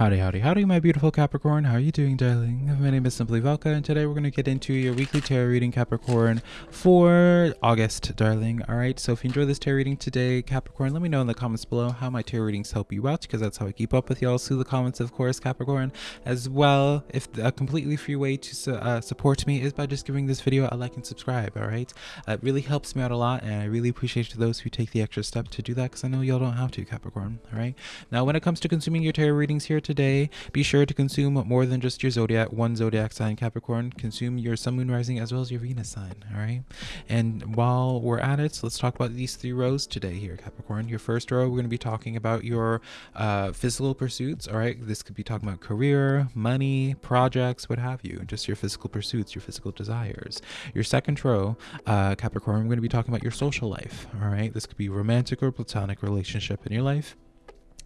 Howdy, howdy, howdy, my beautiful Capricorn. How are you doing, darling? My name is Simply Velka, and today we're going to get into your weekly tarot reading, Capricorn, for August, darling. All right, so if you enjoy this tarot reading today, Capricorn, let me know in the comments below how my tarot readings help you out, because that's how I keep up with y'all through the comments, of course, Capricorn. As well, if a completely free way to uh, support me is by just giving this video a like and subscribe, all right? It really helps me out a lot, and I really appreciate those who take the extra step to do that, because I know y'all don't have to, Capricorn, all right? Now, when it comes to consuming your tarot readings here today, be sure to consume more than just your zodiac, one zodiac sign, Capricorn. Consume your sun, moon, rising, as well as your Venus sign. All right. And while we're at it, so let's talk about these three rows today here, Capricorn. Your first row, we're going to be talking about your uh, physical pursuits. All right. This could be talking about career, money, projects, what have you. Just your physical pursuits, your physical desires. Your second row, uh, Capricorn, we're going to be talking about your social life. All right. This could be romantic or platonic relationship in your life.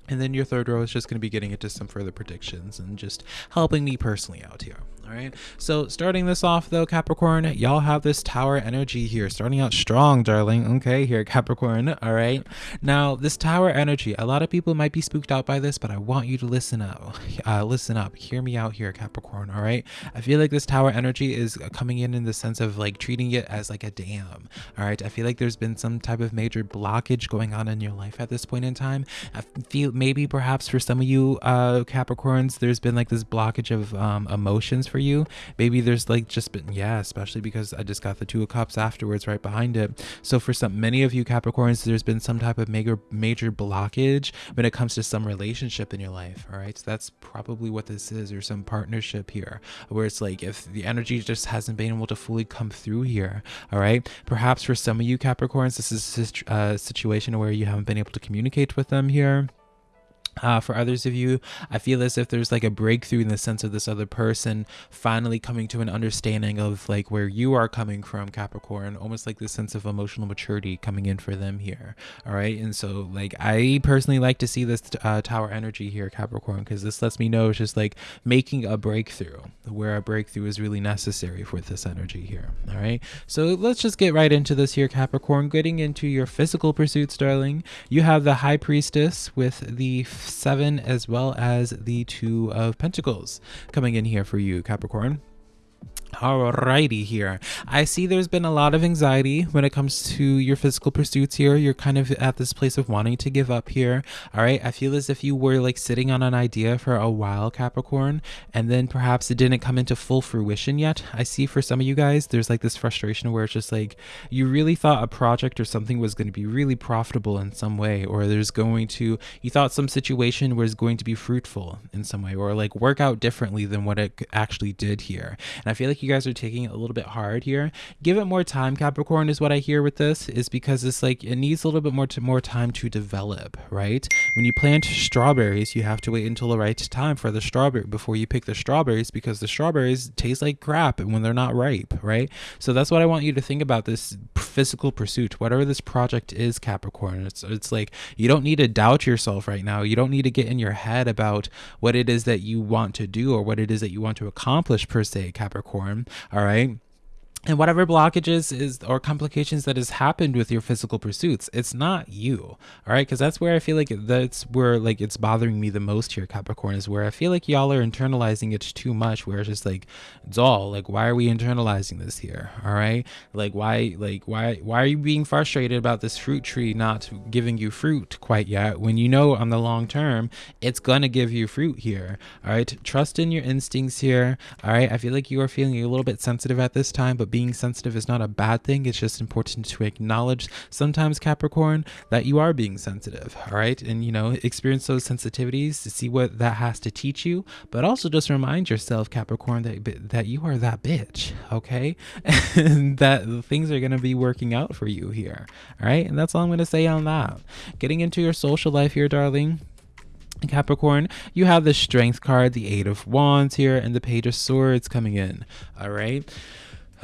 And then your third row is just going to be getting into some further predictions and just helping me personally out here. All right. So starting this off though, Capricorn, y'all have this tower energy here, starting out strong, darling. Okay, here, Capricorn. All right. Now this tower energy, a lot of people might be spooked out by this, but I want you to listen up. Uh, listen up. Hear me out here, Capricorn. All right. I feel like this tower energy is coming in in the sense of like treating it as like a dam. All right. I feel like there's been some type of major blockage going on in your life at this point in time. I feel maybe perhaps for some of you uh, Capricorns, there's been like this blockage of um, emotions for you. Maybe there's like just been, yeah, especially because I just got the Two of Cups afterwards right behind it. So for some, many of you Capricorns, there's been some type of major, major blockage when it comes to some relationship in your life. All right. So that's probably what this is, or some partnership here where it's like if the energy just hasn't been able to fully come through here. All right. Perhaps for some of you Capricorns, this is a situation where you haven't been able to communicate with them here uh, for others of you, I feel as if there's like a breakthrough in the sense of this other person finally coming to an understanding of like where you are coming from, Capricorn, almost like this sense of emotional maturity coming in for them here. All right. And so, like, I personally like to see this uh, tower energy here, Capricorn, because this lets me know it's just like making a breakthrough where a breakthrough is really necessary for this energy here. All right. So, let's just get right into this here, Capricorn. Getting into your physical pursuits, darling. You have the High Priestess with the seven as well as the two of pentacles coming in here for you capricorn Alrighty here. I see there's been a lot of anxiety when it comes to your physical pursuits here. You're kind of at this place of wanting to give up here. Alright, I feel as if you were like sitting on an idea for a while, Capricorn, and then perhaps it didn't come into full fruition yet. I see for some of you guys, there's like this frustration where it's just like you really thought a project or something was going to be really profitable in some way, or there's going to, you thought some situation was going to be fruitful in some way, or like work out differently than what it actually did here. And I feel like you guys are taking it a little bit hard here. Give it more time, Capricorn, is what I hear with this, is because it's like it needs a little bit more to more time to develop, right? When you plant strawberries, you have to wait until the right time for the strawberry before you pick the strawberries because the strawberries taste like crap when they're not ripe, right? So that's what I want you to think about this physical pursuit, whatever this project is, Capricorn. It's it's like you don't need to doubt yourself right now. You don't need to get in your head about what it is that you want to do or what it is that you want to accomplish per se, Capricorn all right and whatever blockages is or complications that has happened with your physical pursuits it's not you all right? Because that's where i feel like that's where like it's bothering me the most here capricorn is where i feel like y'all are internalizing it too much where it's just like it's all like why are we internalizing this here all right? Like why like why why are you being frustrated about this fruit tree not giving you fruit quite yet when you know on the long term it's gonna give you fruit here all right? Trust in your instincts here all right? I feel like you are feeling a little bit sensitive at this time but being sensitive is not a bad thing. It's just important to acknowledge sometimes, Capricorn, that you are being sensitive, all right? And, you know, experience those sensitivities to see what that has to teach you, but also just remind yourself, Capricorn, that, that you are that bitch, okay? and that things are going to be working out for you here, all right? And that's all I'm going to say on that. Getting into your social life here, darling. Capricorn, you have the Strength card, the Eight of Wands here, and the Page of Swords coming in. All right.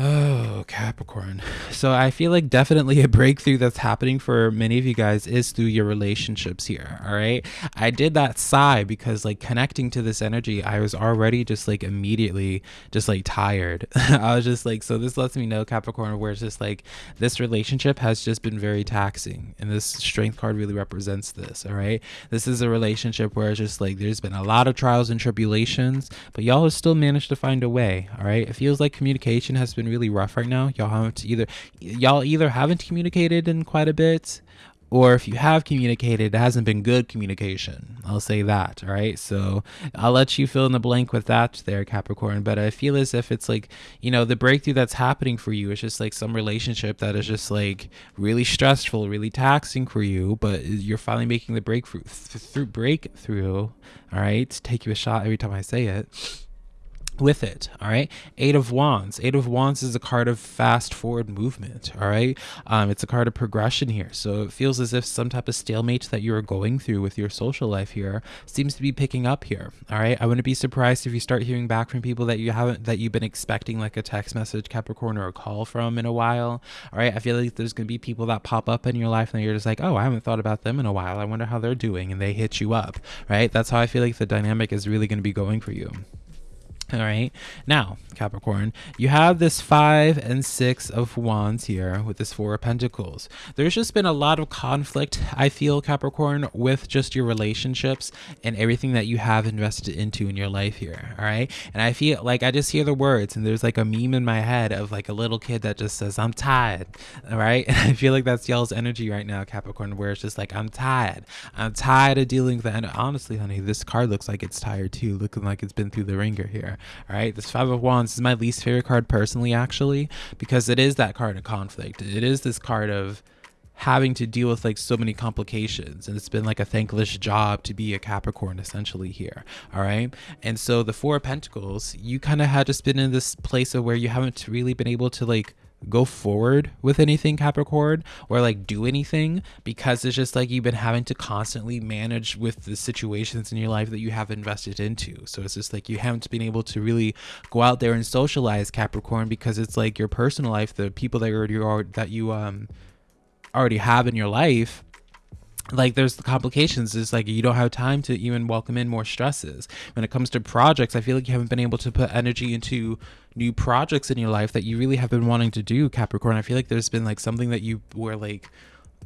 Oh, Capricorn. So I feel like definitely a breakthrough that's happening for many of you guys is through your relationships here. All right. I did that sigh because like connecting to this energy, I was already just like immediately just like tired. I was just like, so this lets me know, Capricorn, where it's just like this relationship has just been very taxing. And this strength card really represents this. All right. This is a relationship where it's just like there's been a lot of trials and tribulations, but y'all have still managed to find a way. All right. It feels like communication has been really rough right now. Y'all haven't either y'all either haven't communicated in quite a bit or if you have communicated, it hasn't been good communication. I'll say that. All right. So I'll let you fill in the blank with that there, Capricorn. But I feel as if it's like, you know, the breakthrough that's happening for you is just like some relationship that is just like really stressful, really taxing for you, but you're finally making the breakthrough through breakthrough. All right. Take you a shot every time I say it with it all right? Eight of wands. Eight of wands is a card of fast forward movement all right? Um, it's a card of progression here. So it feels as if some type of stalemate that you're going through with your social life here seems to be picking up here all right? I wouldn't be surprised if you start hearing back from people that you haven't that you've been expecting like a text message capricorn or a call from in a while all right? I feel like there's going to be people that pop up in your life and you're just like oh i haven't thought about them in a while. I wonder how they're doing and they hit you up right? That's how i feel like the dynamic is really going to be going for you all right. Now, Capricorn, you have this five and six of wands here with this four of pentacles. There's just been a lot of conflict, I feel, Capricorn, with just your relationships and everything that you have invested into in your life here. All right. And I feel like I just hear the words and there's like a meme in my head of like a little kid that just says, I'm tired. All right. And I feel like that's y'all's energy right now, Capricorn, where it's just like, I'm tired. I'm tired of dealing with that. And honestly, honey, this card looks like it's tired too, looking like it's been through the ringer here. All right, this Five of Wands is my least favorite card personally, actually, because it is that card of conflict. It is this card of having to deal with like so many complications and it's been like a thankless job to be a capricorn essentially here. All right? And so the four of pentacles you kind of had just been in this place of where you haven't really been able to like go forward with anything Capricorn or like do anything because it's just like you've been having to constantly manage with the situations in your life that you have invested into. So it's just like you haven't been able to really go out there and socialize Capricorn because it's like your personal life, the people that you are that you um already have in your life like there's the complications is like you don't have time to even welcome in more stresses. When it comes to projects i feel like you haven't been able to put energy into new projects in your life that you really have been wanting to do capricorn. I feel like there's been like something that you were like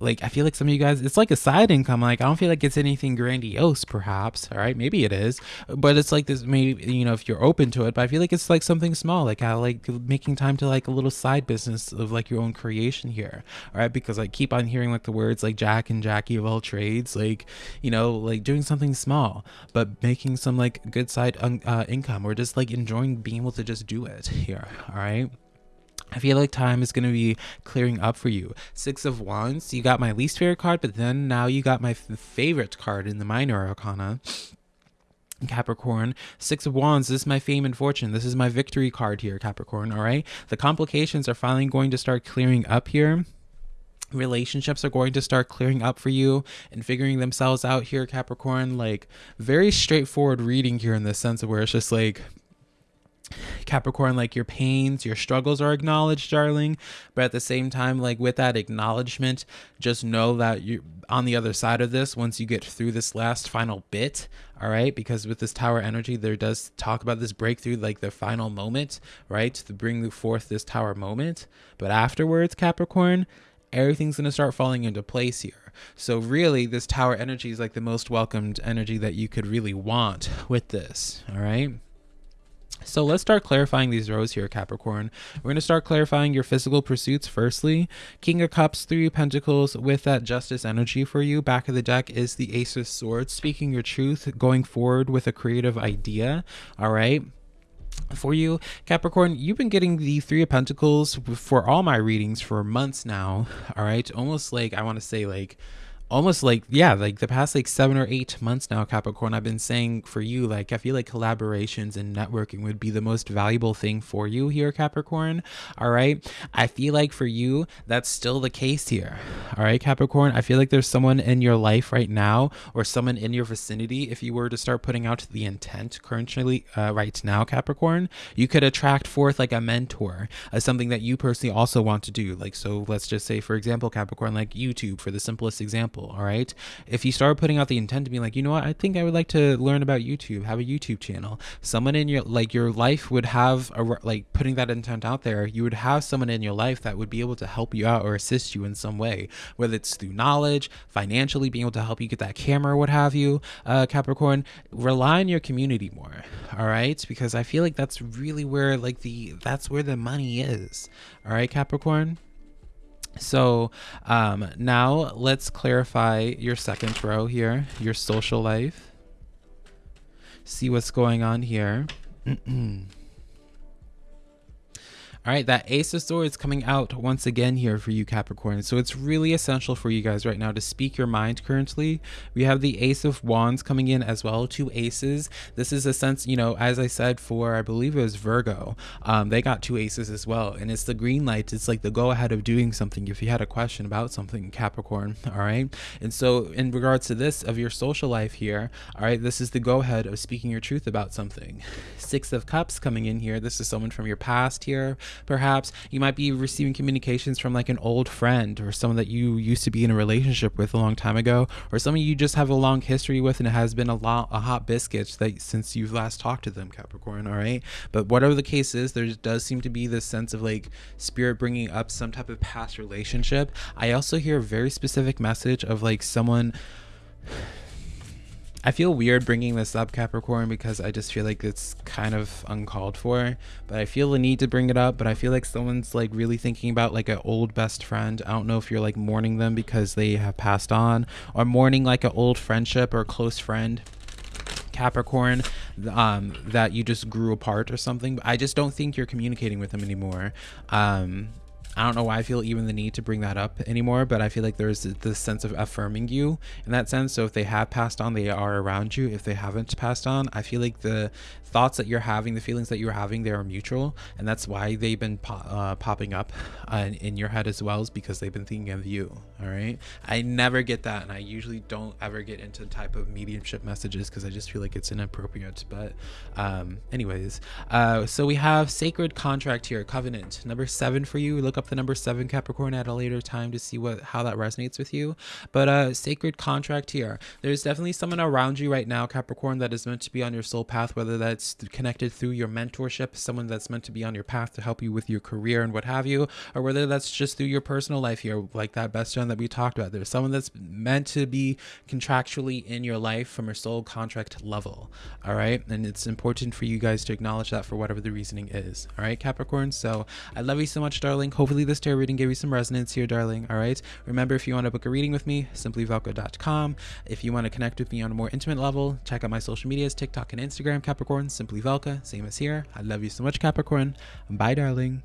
like I feel like some of you guys it's like a side income like I don't feel like it's anything grandiose perhaps all right? Maybe it is but it's like this maybe you know if you're open to it but I feel like it's like something small like how like making time to like a little side business of like your own creation here all right? Because I keep on hearing like the words like Jack and Jackie of all trades like you know like doing something small but making some like good side uh, income or just like enjoying being able to just do it here all right I feel like time is going to be clearing up for you. Six of Wands, you got my least favorite card, but then now you got my favorite card in the minor arcana. Capricorn, Six of Wands, this is my fame and fortune. This is my victory card here, Capricorn, all right? The complications are finally going to start clearing up here. Relationships are going to start clearing up for you and figuring themselves out here, Capricorn. Like, very straightforward reading here in the sense of where it's just like, Capricorn, like your pains, your struggles are acknowledged, darling. But at the same time, like with that acknowledgement, just know that you're on the other side of this once you get through this last final bit. All right. Because with this tower energy, there does talk about this breakthrough, like the final moment, right? To bring forth this tower moment. But afterwards, Capricorn, everything's going to start falling into place here. So, really, this tower energy is like the most welcomed energy that you could really want with this. All right. So let's start clarifying these rows here, Capricorn. We're going to start clarifying your physical pursuits firstly. King of Cups, Three of Pentacles with that Justice energy for you. Back of the deck is the Ace of Swords, speaking your truth, going forward with a creative idea. All right for you capricorn you've been getting the three of pentacles for all my readings for months now all right almost like i want to say like almost like yeah like the past like seven or eight months now capricorn i've been saying for you like i feel like collaborations and networking would be the most valuable thing for you here capricorn. All right? I feel like for you that's still the case here. All right capricorn? I feel like there's someone in your life right now or someone in your vicinity if you were to start putting out the intent currently uh, right now capricorn you could attract forth like a mentor as something that you personally also want to do. Like so let's just say for example capricorn like youtube for the simplest example example, all right? If you start putting out the intent to be like, you know what, I think I would like to learn about YouTube, have a YouTube channel. Someone in your like your life would have a like putting that intent out there, you would have someone in your life that would be able to help you out or assist you in some way, whether it's through knowledge, financially being able to help you get that camera, what have you, uh, Capricorn. Rely on your community more, all right? Because I feel like that's really where like the that's where the money is, all right, Capricorn. So um, now let's clarify your second row here, your social life. See what's going on here. All right, that Ace of Swords coming out once again here for you Capricorn. So it's really essential for you guys right now to speak your mind currently. We have the Ace of Wands coming in as well, two aces. This is a sense, you know, as I said for, I believe it was Virgo, um, they got two aces as well. And it's the green light. It's like the go ahead of doing something if you had a question about something, Capricorn. All right. And so in regards to this of your social life here, all right, this is the go ahead of speaking your truth about something. Six of Cups coming in here. This is someone from your past here perhaps. You might be receiving communications from like an old friend or someone that you used to be in a relationship with a long time ago or someone you just have a long history with and it has been a lot a hot biscuit that since you've last talked to them capricorn all right? But whatever the case is there does seem to be this sense of like spirit bringing up some type of past relationship. I also hear a very specific message of like someone I feel weird bringing this up, Capricorn, because I just feel like it's kind of uncalled for. But I feel the need to bring it up. But I feel like someone's like really thinking about like an old best friend. I don't know if you're like mourning them because they have passed on, or mourning like an old friendship or close friend. Capricorn um, that you just grew apart or something. I just don't think you're communicating with them anymore. Um, I don't know why I feel even the need to bring that up anymore, but I feel like there's this sense of affirming you in that sense. So if they have passed on, they are around you. If they haven't passed on, I feel like the thoughts that you're having, the feelings that you're having, they are mutual, and that's why they've been po uh, popping up uh, in your head as well, is because they've been thinking of you. All right, I never get that, and I usually don't ever get into type of mediumship messages because I just feel like it's inappropriate. But, um, anyways, uh, so we have sacred contract here, covenant number seven for you. Look up the number seven Capricorn at a later time to see what how that resonates with you. But uh, sacred contract here. There's definitely someone around you right now, Capricorn, that is meant to be on your soul path, whether that's connected through your mentorship, someone that's meant to be on your path to help you with your career and what have you, or whether that's just through your personal life here, like that best friend that we talked about. There's someone that's meant to be contractually in your life from a soul contract level. All right. And it's important for you guys to acknowledge that for whatever the reasoning is. All right, Capricorn. So I love you so much, darling. Hopefully this tarot reading gave you some resonance here, darling. All right. Remember, if you want to book a reading with me, simplyvelka.com. If you want to connect with me on a more intimate level, check out my social medias, TikTok and Instagram, Capricorn simply Velka, same as here. I love you so much, Capricorn. Bye, darling.